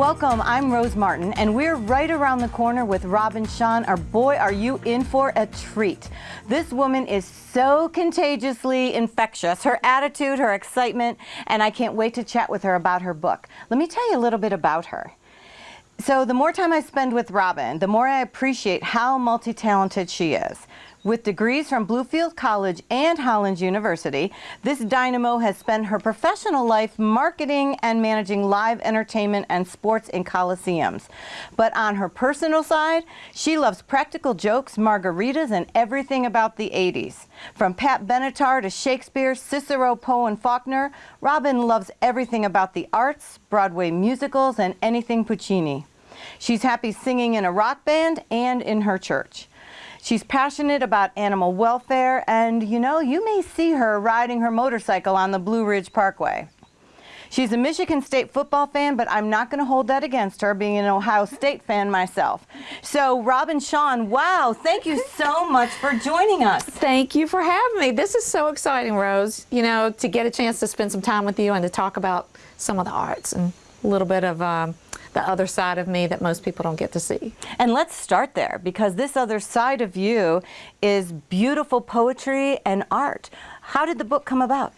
Welcome, I'm Rose Martin, and we're right around the corner with Robin Sean, Our boy, are you in for a treat? This woman is so contagiously infectious, her attitude, her excitement, and I can't wait to chat with her about her book. Let me tell you a little bit about her. So the more time I spend with Robin, the more I appreciate how multi-talented she is. With degrees from Bluefield College and Hollins University, this dynamo has spent her professional life marketing and managing live entertainment and sports in coliseums. But on her personal side, she loves practical jokes, margaritas, and everything about the 80s. From Pat Benatar to Shakespeare, Cicero, Poe, and Faulkner, Robin loves everything about the arts, Broadway musicals, and anything Puccini. She's happy singing in a rock band and in her church. She's passionate about animal welfare and you know, you may see her riding her motorcycle on the Blue Ridge Parkway. She's a Michigan State football fan, but I'm not going to hold that against her, being an Ohio State fan myself. So, Robin Sean, wow, thank you so much for joining us. Thank you for having me. This is so exciting, Rose, you know, to get a chance to spend some time with you and to talk about some of the arts and a little bit of um, the other side of me that most people don't get to see. And let's start there because this other side of you is beautiful poetry and art. How did the book come about?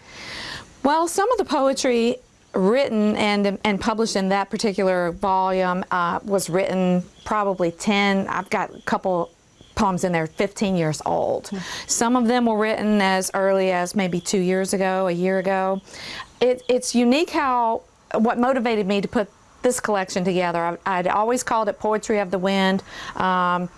Well, some of the poetry written and, and published in that particular volume uh, was written probably 10, I've got a couple poems in there 15 years old. Mm -hmm. Some of them were written as early as maybe two years ago, a year ago. It, it's unique how, what motivated me to put this collection together. I, would always called it Poetry of the Wind, um,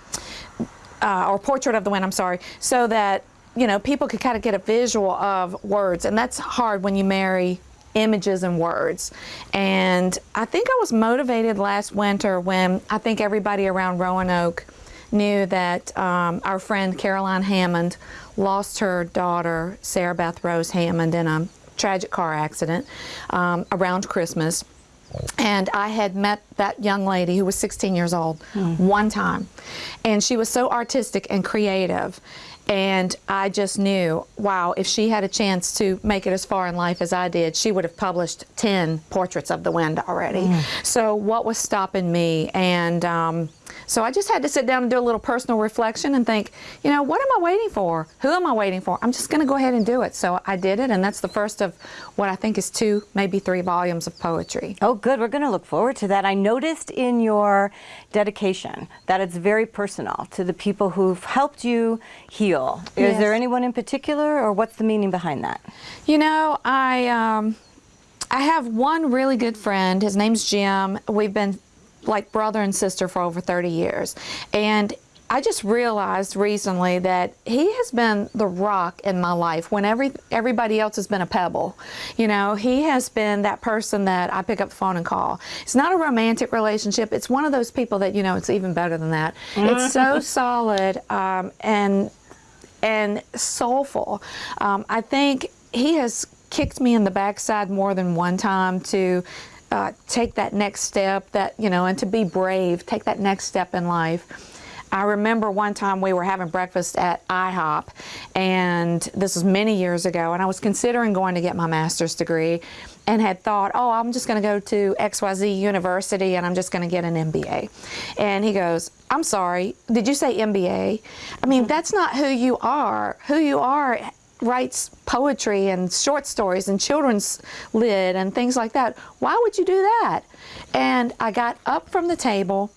uh, or Portrait of the Wind, I'm sorry, so that you know people could kind of get a visual of words, and that's hard when you marry images and words. And I think I was motivated last winter when I think everybody around Roanoke knew that um, our friend Caroline Hammond lost her daughter, Sarah Beth Rose Hammond, in a tragic car accident um, around Christmas. And I had met that young lady who was 16 years old mm. one time. And she was so artistic and creative. And I just knew, wow, if she had a chance to make it as far in life as I did, she would have published 10 portraits of the wind already. Mm. So what was stopping me? And um, so I just had to sit down and do a little personal reflection and think, you know, what am I waiting for? Who am I waiting for? I'm just going to go ahead and do it. So I did it, and that's the first of what I think is two, maybe three volumes of poetry. Oh, good. We're going to look forward to that. I noticed in your dedication that it's very personal to the people who've helped you heal. Yes. Is there anyone in particular, or what's the meaning behind that? You know, I... Um, I have one really good friend. His name's Jim. We've been like brother and sister for over 30 years. And I just realized recently that he has been the rock in my life when every, everybody else has been a pebble. You know, he has been that person that I pick up the phone and call. It's not a romantic relationship. It's one of those people that, you know, it's even better than that. It's so solid um, and, and soulful. Um, I think he has kicked me in the backside more than one time to uh, take that next step that, you know, and to be brave, take that next step in life. I remember one time we were having breakfast at IHOP, and this was many years ago, and I was considering going to get my master's degree and had thought, oh, I'm just going to go to XYZ University and I'm just going to get an MBA. And he goes, I'm sorry, did you say MBA? I mean, that's not who you are. Who you are writes poetry and short stories and children's lit and things like that. Why would you do that? And I got up from the table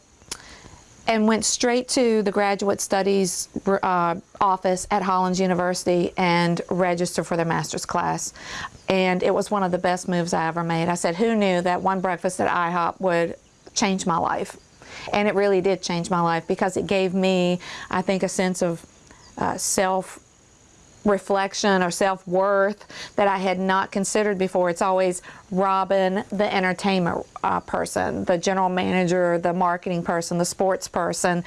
and went straight to the graduate studies uh, office at Hollins University and registered for their master's class. And it was one of the best moves I ever made. I said, who knew that one breakfast at IHOP would change my life? And it really did change my life because it gave me, I think, a sense of uh, self reflection or self-worth that I had not considered before. It's always Robin, the entertainment uh, person, the general manager, the marketing person, the sports person,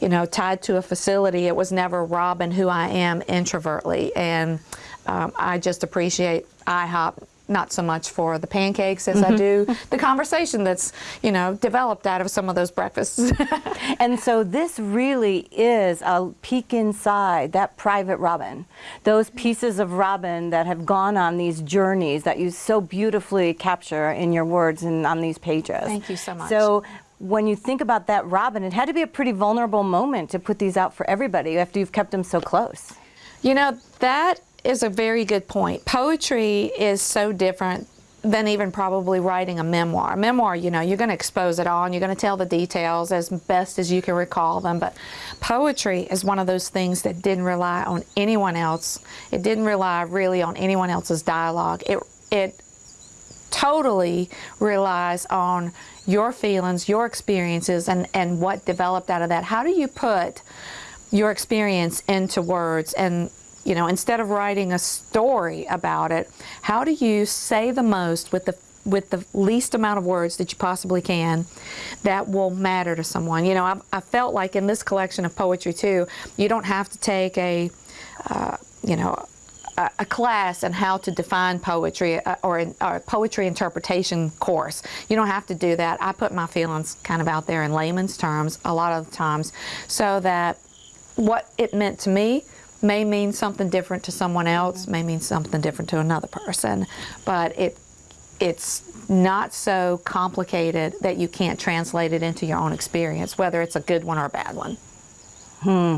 you know, tied to a facility. It was never Robin, who I am introvertly. And um, I just appreciate IHOP not so much for the pancakes as I mm-hmm. do the conversation that's, you know, developed out of some of those breakfasts. And so this really is a peek inside that private Robin. Those pieces of Robin that have gone on these journeys that you so beautifully capture in your words and on these pages. Thank you so much. So when you think about that Robin, it had to be a pretty vulnerable moment to put these out for everybody after you've kept them so close. You know, that is a very good point. Poetry is so different than even probably writing a memoir. A memoir, you know, you're going to expose it all and you're going to tell the details as best as you can recall them. But poetry is one of those things that didn't rely on anyone else. It didn't rely really on anyone else's dialogue. It, it totally relies on your feelings, your experiences, and, and what developed out of that. How do you put your experience into words and you know instead of writing a story about it how do you say the most with the with the least amount of words that you possibly can that will matter to someone you know i, I felt like in this collection of poetry too you don't have to take a uh, you know a, a class on how to define poetry uh, or, an- or a poetry interpretation course. You don't have to do that. I put my feelings kind of out there in layman's terms a lot of the times so that what it meant to me may mean something different to someone else, may mean something different to another person, but it it's not so complicated that you can't translate it into your own experience, whether it's a good one or a bad one. Hmm.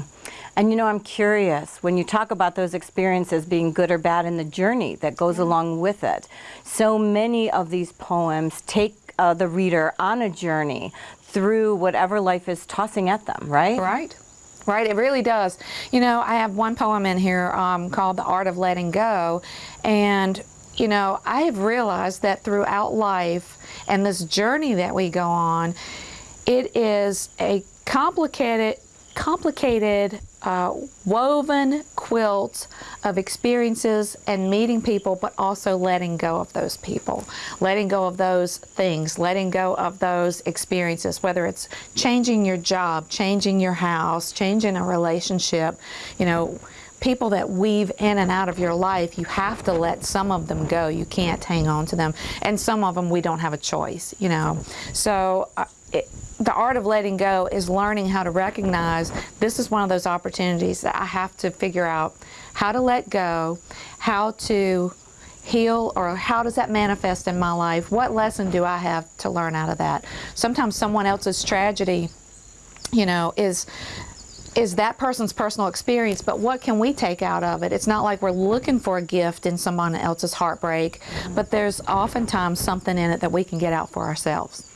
And you know, I'm curious when you talk about those experiences being good or bad in the journey that goes along with it. So many of these poems take uh, the reader on a journey through whatever life is tossing at them, right? Right. Right, it really does. You know, I have one poem in here um, called The Art of Letting Go. And, you know, I have realized that throughout life and this journey that we go on, it is a complicated, complicated, uh, woven quilt of experiences and meeting people, but also letting go of those people, letting go of those things, letting go of those experiences, whether it's changing your job, changing your house, changing a relationship, you know. People that weave in and out of your life, you have to let some of them go. You can't hang on to them. And some of them we don't have a choice, you know. So uh, it, the art of letting go is learning how to recognize this is one of those opportunities that I have to figure out how to let go, how to heal, or how does that manifest in my life? What lesson do I have to learn out of that? Sometimes someone else's tragedy, you know, is is that person's personal experience, but what can we take out of it? It's not like we're looking for a gift in someone else's heartbreak, but there's oftentimes something in it that we can get out for ourselves.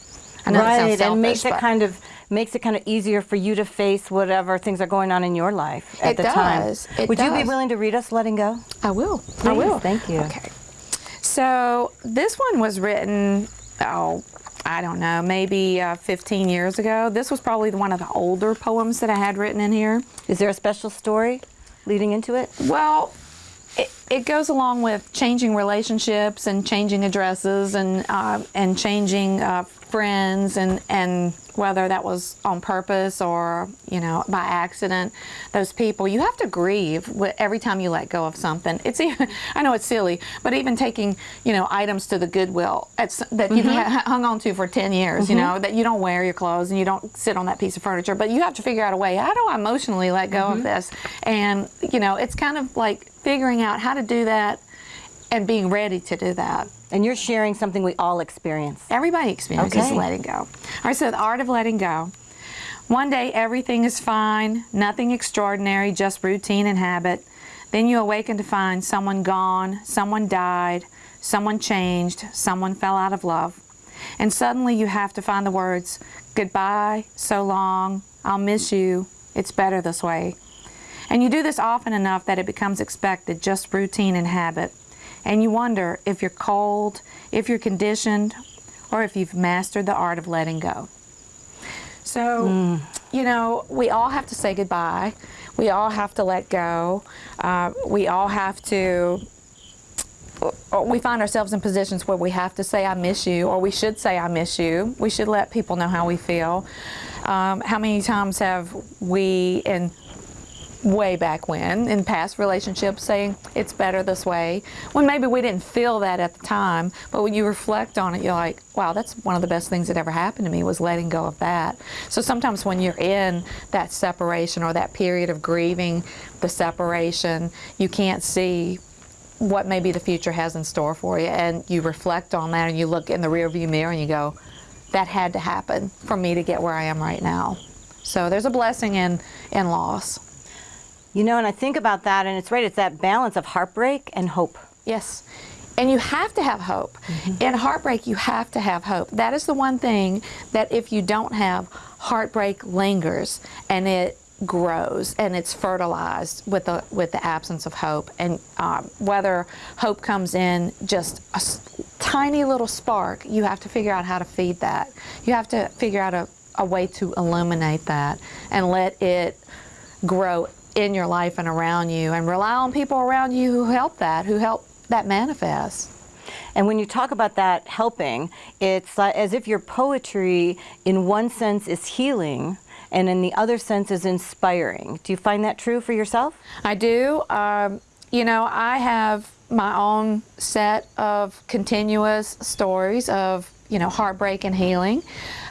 Right, and makes it kind of makes it kind of easier for you to face whatever things are going on in your life at It the time. does, it Would you be willing to read us "Letting Go"? I will. I will. thank you. Okay. So this one was written, oh, I don't know, maybe uh, 15 years ago. This was probably one of the older poems that I had written in here. Is there a special story leading into it? Well, it, it goes along with changing relationships and changing addresses and uh, and changing uh, friends and and whether that was on purpose or you know by accident. Those people you have to grieve every time you let go of something. It's even, I know it's silly, but even taking you know items to the Goodwill that you've mm-hmm. hung on to for ten years, you mm-hmm. know that you don't wear your clothes and you don't sit on that piece of furniture, but you have to figure out a way. How do I emotionally let go of mm-hmm. this? And you know it's kind of like figuring out how to do that and being ready to do that. And you're sharing something we all experience. Everybody experiences Okay. letting go. All right, so the art of letting go. One day everything is fine, nothing extraordinary, just routine and habit. Then you awaken to find someone gone, someone died, someone changed, someone fell out of love. And suddenly you have to find the words, goodbye, so long, I'll miss you, it's better this way. And you do this often enough that it becomes expected, just routine and habit. And you wonder if you're cold, if you're conditioned, or if you've mastered the art of letting go. So, you know, we all have to say goodbye. We all have to let go. Uh, we all have to. We find ourselves in positions where we have to say, I miss you, or we should say, I miss you. We should let people know how we feel. Um, how many times have we, in way back when in past relationships saying it's better this way when maybe we didn't feel that at the time but when you reflect on it you're like wow that's one of the best things that ever happened to me was letting go of that. So sometimes when you're in that separation or that period of grieving the separation you can't see what maybe the future has in store for you and you reflect on that and you look in the rearview mirror and you go that had to happen for me to get where I am right now. So there's a blessing in in loss You know, and I think about that, and it's right, it's that balance of heartbreak and hope. Yes. And you have to have hope. In heartbreak, you have to have hope. That is the one thing that if you don't have, heartbreak lingers and it grows and it's fertilized with the with the absence of hope. And um, whether hope comes in just a s- tiny little spark, you have to figure out how to feed that. You have to figure out a, a way to illuminate that and let it grow in your life and around you and rely on people around you who help that, who help that manifest. And when you talk about that helping, it's as if your poetry, in one sense, is healing, and in the other sense, is inspiring. Do you find that true for yourself? I do. Um, you know, I have my own set of continuous stories of, you know, heartbreak and healing.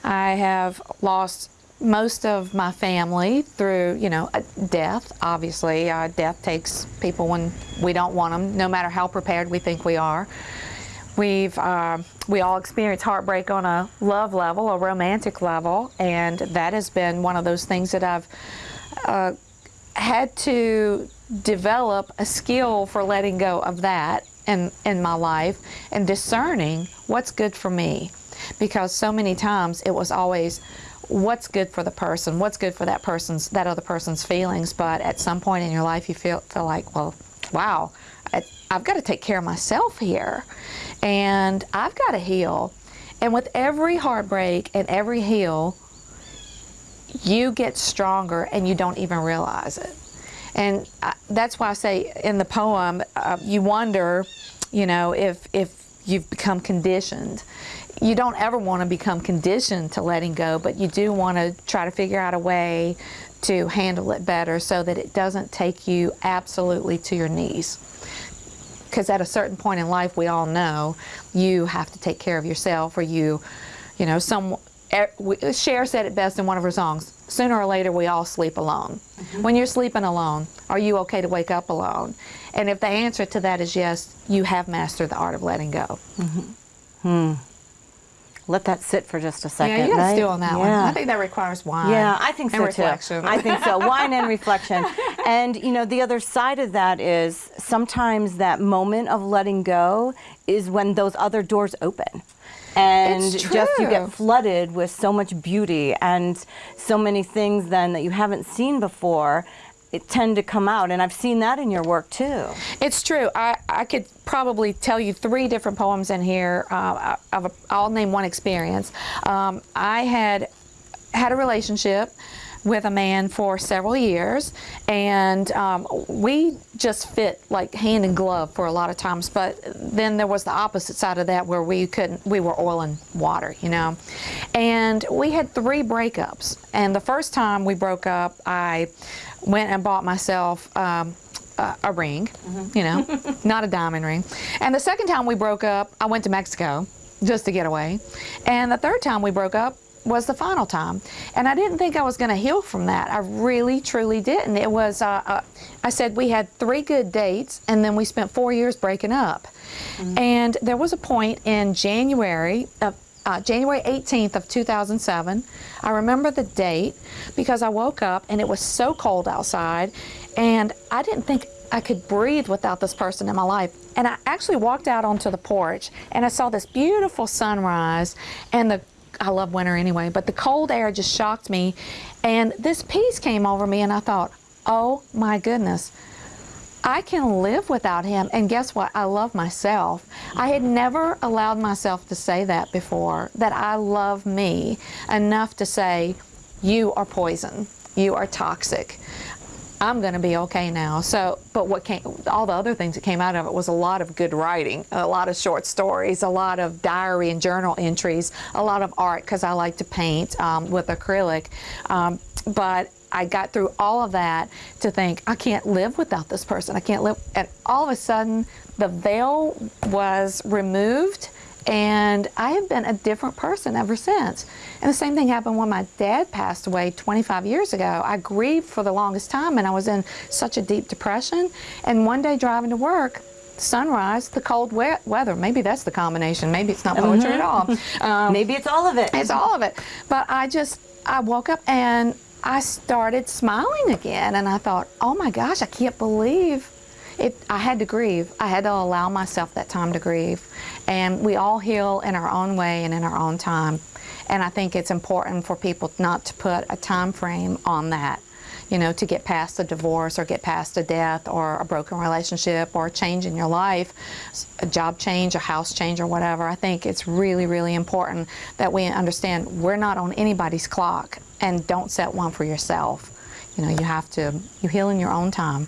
I have lost most of my family through, you know, uh, death. Obviously, uh, death takes people when we don't want them, no matter how prepared we think we are. We've uh, we all experience heartbreak on a love level, a romantic level, and that has been one of those things that I've uh, had to develop a skill for letting go of that in in my life and discerning what's good for me, because so many times it was always what's good for the person, what's good for that person's that other person's feelings, but at some point in your life you feel feel like, well, wow, I, I've got to take care of myself here, and I've got to heal. And with every heartbreak and every heal, you get stronger and you don't even realize it. And I, that's why I say in the poem, uh, you wonder, you know, if if you've become conditioned. You don't ever want to become conditioned to letting go, but you do want to try to figure out a way to handle it better so that it doesn't take you absolutely to your knees. Because at a certain point in life, we all know you have to take care of yourself, or you, you know, some. er- Cher said it best in one of her songs. Sooner or later, we all sleep alone. When you're sleeping alone, are you okay to wake up alone? And if the answer to that is yes, you have mastered the art of letting go. Let that sit for just a second. yeah, you got to stew on that one. I think that requires wine. Yeah, I think so reflection. too. I think so. Wine and reflection. And you know, the other side of that is sometimes that moment of letting go is when those other doors open. And just you get flooded with so much beauty and so many things then that you haven't seen before. It tend to come out, and I've seen that in your work too. It's true. I, I could probably tell you three different poems in here. Uh, I'll name one experience. Um, I had had a relationship with a man for several years, and um, we just fit like hand and glove for a lot of times. But then there was the opposite side of that where we couldn't. We were oil and water, you know. And we had three breakups. And the first time we broke up, I went and bought myself. Um, a, a ring, you know, not a diamond ring. And the second time we broke up, I went to Mexico just to get away. And the third time we broke up was the final time. And I didn't think I was going to heal from that. I really, truly didn't. It was, uh, uh, I said we had three good dates and then we spent four years breaking up. And there was a point in January of uh, January 18th of 2007. I remember the date because I woke up and it was so cold outside and I didn't think I could breathe without this person in my life. And I actually walked out onto the porch and I saw this beautiful sunrise and the I love winter anyway, but the cold air just shocked me and this peace came over me and I thought, "Oh my goodness. I can live without him. And guess what? I love myself. I had never allowed myself to say that before, that I love me enough to say, You are poison. You are toxic. I'm going to be okay now. So, but what came, all the other things that came out of it was a lot of good writing, a lot of short stories, a lot of diary and journal entries, a lot of art because I like to paint um, with acrylic. Um, but I got through all of that to think, I can't live without this person. I can't live. And all of a sudden, the veil was removed and I have been a different person ever since. And the same thing happened when my dad passed away 25 years ago. I grieved for the longest time and I was in such a deep depression. And one day driving to work, sunrise, the cold we weather. Maybe that's the combination. Maybe it's not poetry mm -hmm. at all. Um, Maybe it's all of it. It's all of it. But I just, I woke up and I started smiling again. And I thought, oh my gosh, I can't believe it, I had to grieve. I had to allow myself that time to grieve. And we all heal in our own way and in our own time. And I think it's important for people not to put a time frame on that, you know, to get past a divorce or get past a death or a broken relationship or a change in your life, a job change, a house change or whatever. I think it's really, really important that we understand we're not on anybody's clock and don't set one for yourself. You know, you have to, you heal in your own time.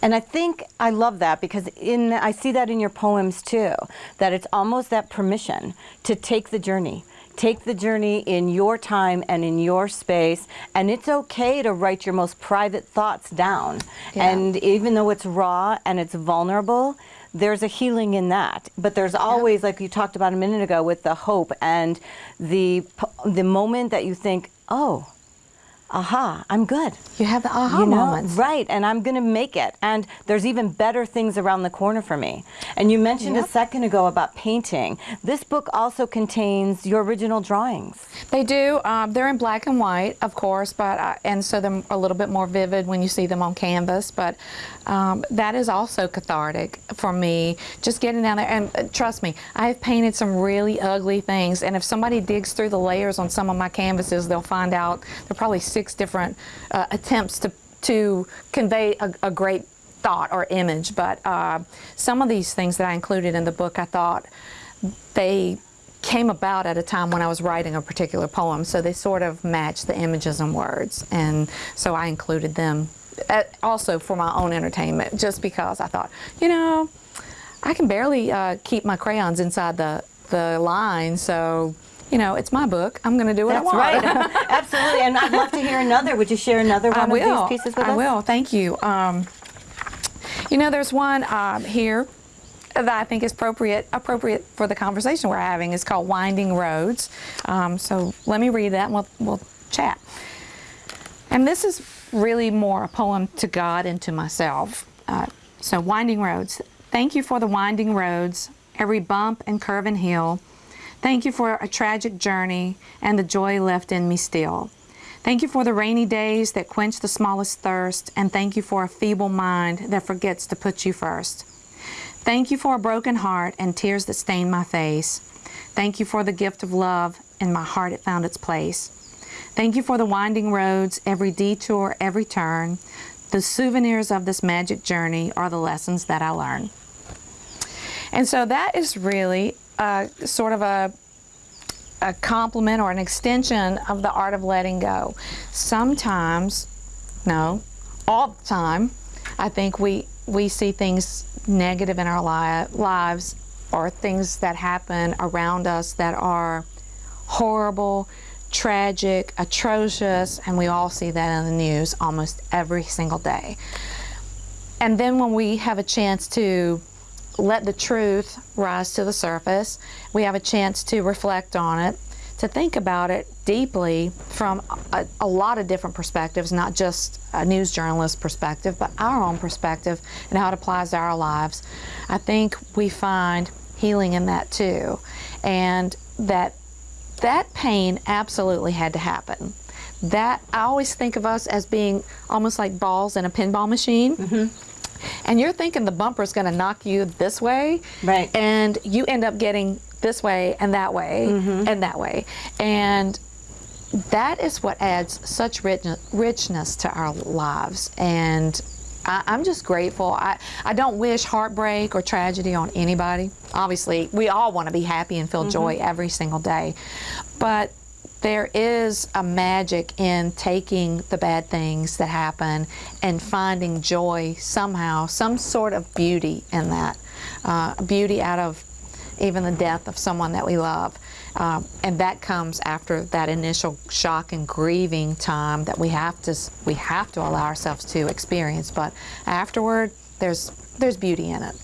And I think I love that because in I see that in your poems too, that it's almost that permission to take the journey. Take the journey in your time and in your space, and it's okay to write your most private thoughts down. Yeah. And even though it's raw and it's vulnerable, there's a healing in that. But there's always, like you talked about a minute ago, with the hope and the the moment that you think, oh, aha, I'm good. You have the aha you know? moments. Right, and I'm going to make it. And there's even better things around the corner for me. And you mentioned yep. a second ago about painting. This book also contains your original drawings. They do. Um, they're in black and white, of course, but I, and so they're a little bit more vivid when you see them on canvas. But um, that is also cathartic for me, just getting down there. And uh, trust me, I have painted some really ugly things. And if somebody digs through the layers on some of my canvases, they'll find out they're probably six different uh, attempts to, to convey a, a, great thought or image. But uh, some of these things that I included in the book, I thought they came about at a time when I was writing a particular poem, so they sort of match the images and words, and so I included them uh, also for my own entertainment, just because I thought, you know, I can barely uh, keep my crayons inside the, the line, so you know, it's my book. I'm going to do what That's I want. That's right. Absolutely. And I'd love to hear another. Would you share another one I will. of these pieces with I us? I will. Thank you. Um, you know, there's one um, here that I think is appropriate appropriate for the conversation we're having. It's called Winding Roads. Um, so let me read that and we'll, we'll chat. And this is really more a poem to God and to myself. Uh, so Winding Roads. Thank you for the winding roads, every bump and curve and hill, Thank you for a tragic journey and the joy left in me still. Thank you for the rainy days that quench the smallest thirst, and thank you for a feeble mind that forgets to put you first. Thank you for a broken heart and tears that stain my face. Thank you for the gift of love, in my heart it found its place. Thank you for the winding roads, every detour, every turn. The souvenirs of this magic journey are the lessons that I learn. And so that is really sort of a a complement or an extension of the art of letting go. Sometimes, no, all the time, I think we, we see things negative in our li lives or things that happen around us that are horrible, tragic, atrocious, and we all see that in the news almost every single day. And then when we have a chance to let the truth rise to the surface. We have a chance to reflect on it, to think about it deeply from a, a, lot of different perspectives, not just a news journalist perspective, but our own perspective and how it applies to our lives. I think we find healing in that too. And that that pain absolutely had to happen. That I always think of us as being almost like balls in a pinball machine. Mm -hmm and you're thinking the bumper is going to knock you this way, right? And you end up getting this way and that way mm -hmm. and that way, and that is what adds such richness to our lives. And I, am just grateful. I, I don't wish heartbreak or tragedy on anybody. Obviously, we all want to be happy and feel mm -hmm. joy every single day. But there is a magic in taking the bad things that happen and finding joy somehow, some sort of beauty in that. Uh, beauty out of even the death of someone that we love. Um, and that comes after that initial shock and grieving time that we have to we have to allow ourselves to experience. But afterward, there's there's beauty in it.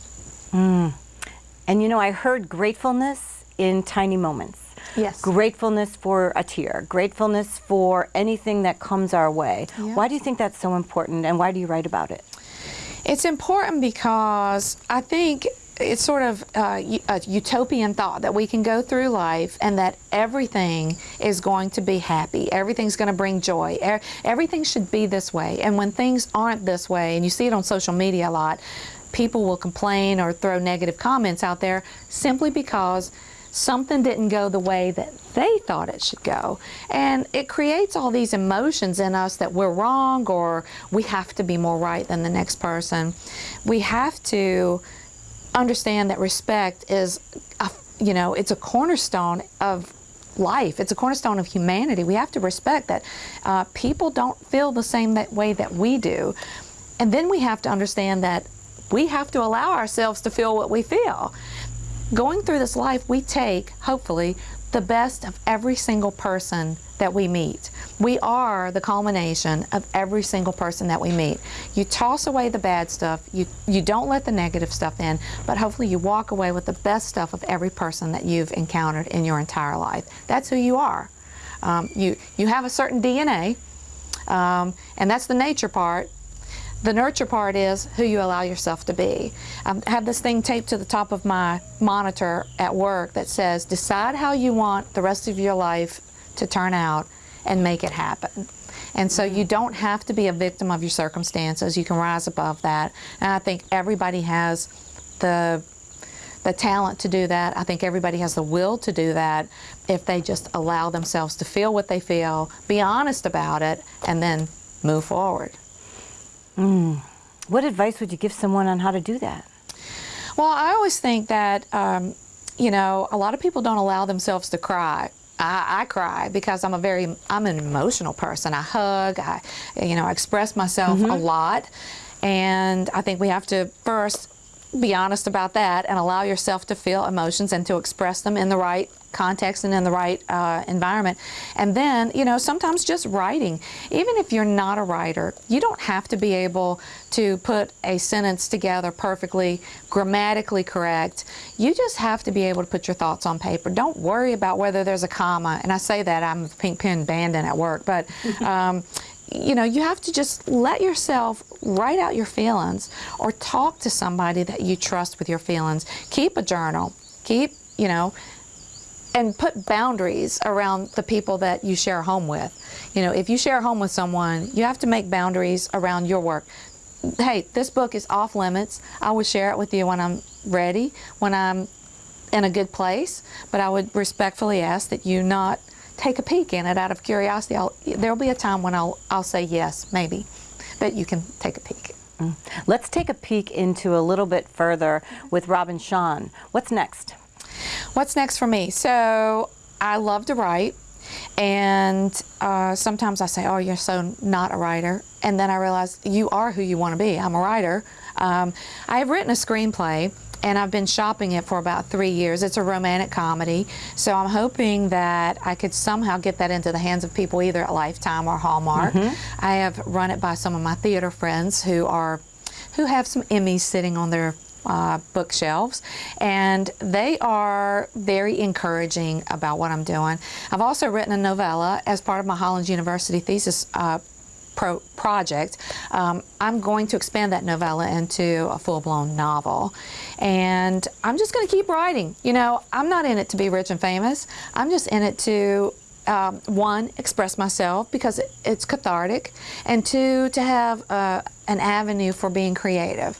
And you know, I heard gratefulness in tiny moments. Yes. Gratefulness for a tear, gratefulness for anything that comes our way. Yeah. Why do you think that's so important and why do you write about it? It's important because I think it's sort of uh, a utopian thought that we can go through life and that everything is going to be happy. Everything's going to bring joy. E- Everything should be this way. And when things aren't this way, and you see it on social media a lot, people will complain or throw negative comments out there simply because something didn't go the way that they thought it should go. And it creates all these emotions in us that we're wrong or we have to be more right than the next person. We have to understand that respect is, a, you know, it's a cornerstone of life. It's a cornerstone of humanity. We have to respect that uh, people don't feel the same that way that we do. And then we have to understand that we have to allow ourselves to feel what we feel. Going through this life, we take, hopefully, the best of every single person that we meet. We are the culmination of every single person that we meet. You toss away the bad stuff, you, you don't let the negative stuff in, but hopefully you walk away with the best stuff of every person that you've encountered in your entire life. That's who you are. Um, you, you have a certain DNA, um, and that's the nature part. The nurture part is who you allow yourself to be. Um, I have this thing taped to the top of my monitor at work that says, decide how you want the rest of your life to turn out and make it happen. And so you don't have to be a victim of your circumstances. You can rise above that. And I think everybody has the the talent to do that. I think everybody has the will to do that if they just allow themselves to feel what they feel, be honest about it, and then move forward. What advice would you give someone on how to do that? Well, I always think that, um, you know, a lot of people don't allow themselves to cry. I, I cry because I'm a very, I'm an emotional person. I hug, I, you know, I express myself a lot. And I think we have to first be honest about that and allow yourself to feel emotions and to express them in the right context and in the right uh, environment. And then, you know, sometimes just writing. Even if you're not a writer, you don't have to be able to put a sentence together perfectly, grammatically correct. You just have to be able to put your thoughts on paper. Don't worry about whether there's a comma. And I say that I'm a pink pen bandit at work, but. Um, you know, you have to just let yourself write out your feelings or talk to somebody that you trust with your feelings. Keep a journal. Keep, you know, and put boundaries around the people that you share a home with. You know, if you share a home with someone, you have to make boundaries around your work. Hey, this book is off limits. I will share it with you when I'm ready, when I'm in a good place, but I would respectfully ask that you not take a peek in it out of curiosity. I'll, there'll be a time when I'll, I'll say yes, maybe, that you can take a peek. Let's take a peek into a little bit further with Robin Sean. What's next? What's next for me? So I love to write, and uh, sometimes I say, "Oh, you're so not a writer," and then I realize you are who you want to be. I'm a writer. Um, I have written a screenplay. And I've been shopping it for about three years. It's a romantic comedy. So I'm hoping that I could somehow get that into the hands of people either at Lifetime or Hallmark. I have run it by some of my theater friends who are who have some Emmys sitting on their uh, bookshelves, and they are very encouraging about what I'm doing. I've also written a novella as part of my Hollins University thesis uh, pro- project. Um, I'm going to expand that novella into a full-blown novel, and I'm just going to keep writing. You know, I'm not in it to be rich and famous. I'm just in it to um, one, express myself because it's cathartic, and two, to have uh, an avenue for being creative.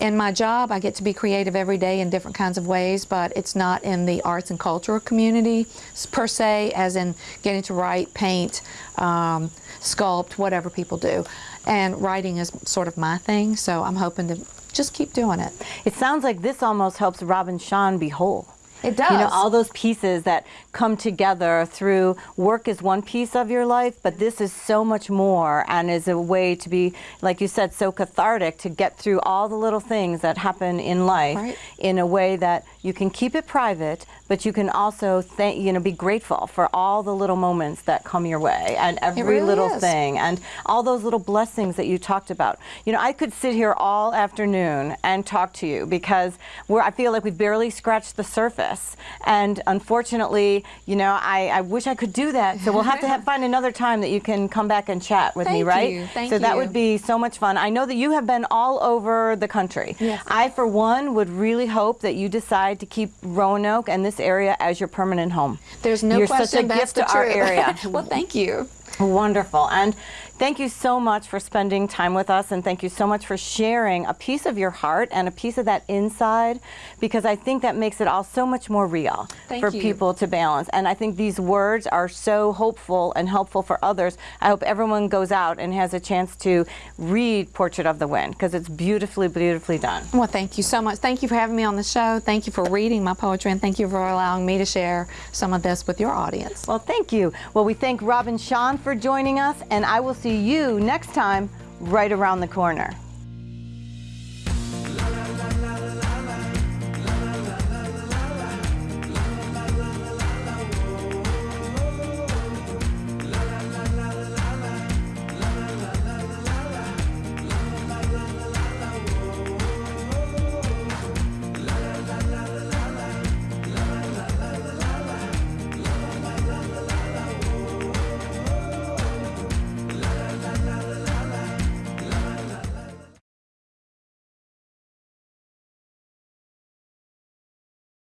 In my job, I get to be creative every day in different kinds of ways, but it's not in the arts and cultural community per se, as in getting to write, paint, um, sculpt, whatever people do. And writing is sort of my thing, so I'm hoping to just keep doing it. It sounds like this almost helps Robin Sean be whole. It does. You know, all those pieces that come together through work is one piece of your life, but this is so much more and is a way to be, like you said, so cathartic to get through all the little things that happen in life Right. in a way that you can keep it private, but you can also thank, you know, be grateful for all the little moments that come your way and every really little is. thing and all those little blessings that you talked about. You know, I could sit here all afternoon and talk to you because we're, I feel like we've barely scratched the surface. And unfortunately, you know, I, I wish I could do that. So we'll have to have, find another time that you can come back and chat with me, Thank right? you. Thank so that would be so much fun. I know that you have been all over the country. Yes. I, for one, would really hope that you decide to keep Roanoke and this area as your permanent home. There's no You're question such a gift to our area. well, thank you. Wonderful. And thank you so much for spending time with us. And thank you so much for sharing a piece of your heart and a piece of that inside, because I think that makes it all so much more real Thank for you. people to balance. And I think these words are so hopeful and helpful for others. I hope everyone goes out and has a chance to read Portrait of the Wind, because it's beautifully, beautifully done. Well, thank you so much. Thank you for having me on the show. Thank you for reading my poetry, and thank you for allowing me to share some of this with your audience. Well, thank you. Well, we thank Robin Sean for joining us, and I will see you next time right around the corner.